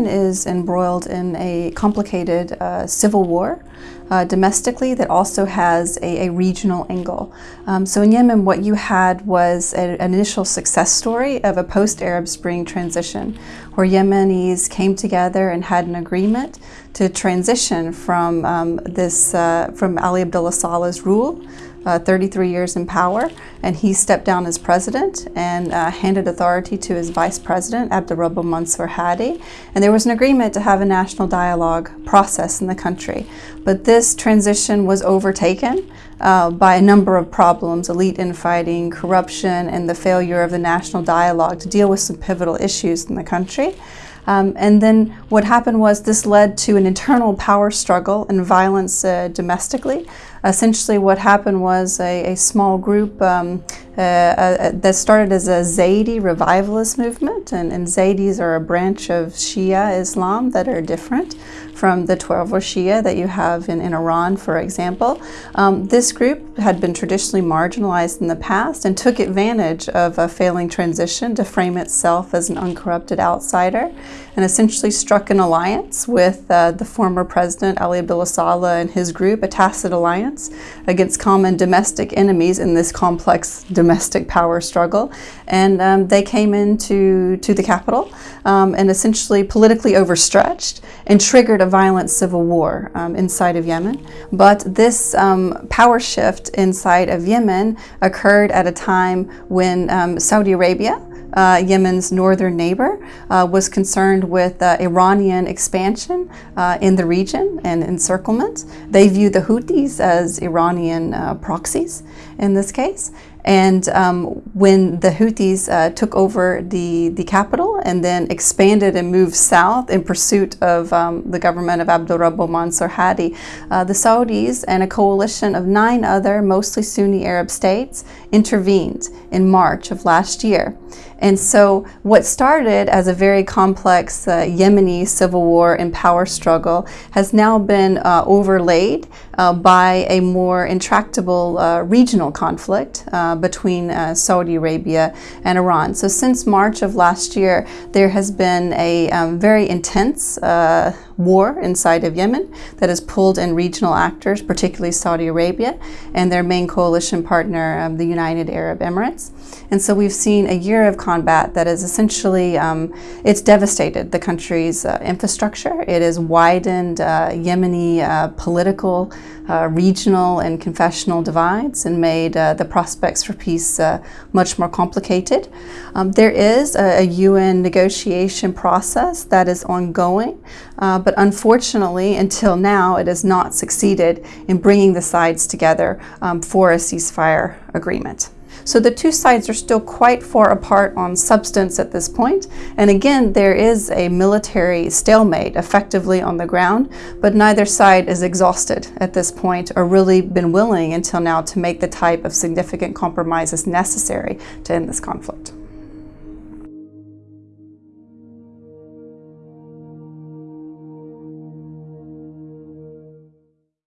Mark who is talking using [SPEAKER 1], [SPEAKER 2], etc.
[SPEAKER 1] Yemen is embroiled in a complicated uh, civil war uh, domestically that also has a, a regional angle. Um, so in Yemen, what you had was a, an initial success story of a post-Arab Spring transition, where Yemenis came together and had an agreement to transition from um, this uh, from Ali Abdullah Saleh's rule uh, 33 years in power, and he stepped down as president and uh, handed authority to his vice president, Abdurrabbu Mansur Hadi. And there was an agreement to have a national dialogue process in the country. But this transition was overtaken uh, by a number of problems, elite infighting, corruption, and the failure of the national dialogue to deal with some pivotal issues in the country. Um, and then what happened was this led to an internal power struggle and violence uh, domestically. Essentially what happened was a, a small group um, uh, uh, that started as a Zaydi revivalist movement, and, and Zaydis are a branch of Shia Islam that are different from the Twelver Shia that you have in, in Iran, for example. Um, this group had been traditionally marginalized in the past and took advantage of a failing transition to frame itself as an uncorrupted outsider and essentially struck an alliance with uh, the former president Ali Abdullah Saleh and his group, a tacit alliance against common domestic enemies in this complex domestic power struggle. And um, they came into to the capital um, and essentially politically overstretched and triggered a violent civil war um, inside of Yemen. But this um, power shift inside of Yemen occurred at a time when um, Saudi Arabia uh, Yemen's northern neighbor, uh, was concerned with uh, Iranian expansion uh, in the region and encirclement. They view the Houthis as Iranian uh, proxies in this case. And um, when the Houthis uh, took over the, the capital and then expanded and moved south in pursuit of um, the government of Abdurrabbu Mansur Hadi, uh, the Saudis and a coalition of nine other mostly Sunni Arab states intervened in March of last year. And so what started as a very complex uh, Yemeni civil war and power struggle has now been uh, overlaid uh, by a more intractable uh, regional conflict uh, between uh, Saudi Arabia and Iran. So since March of last year, there has been a um, very intense war inside of Yemen that has pulled in regional actors, particularly Saudi Arabia and their main coalition partner, um, the United Arab Emirates. And so we've seen a year of combat that is essentially, um, it's devastated the country's uh, infrastructure. It has widened uh, Yemeni uh, political, uh, regional and confessional divides and made uh, the prospects for peace uh, much more complicated. Um, there is a, a, UN negotiation process that is ongoing, but unfortunately, until now, it has not succeeded in bringing the sides together um, for a ceasefire agreement. So the two sides are still quite far apart on substance at this point. And again, there is a military stalemate effectively on the ground, but neither side is exhausted at this point or really been willing until now to make the type of significant compromises necessary to end this conflict.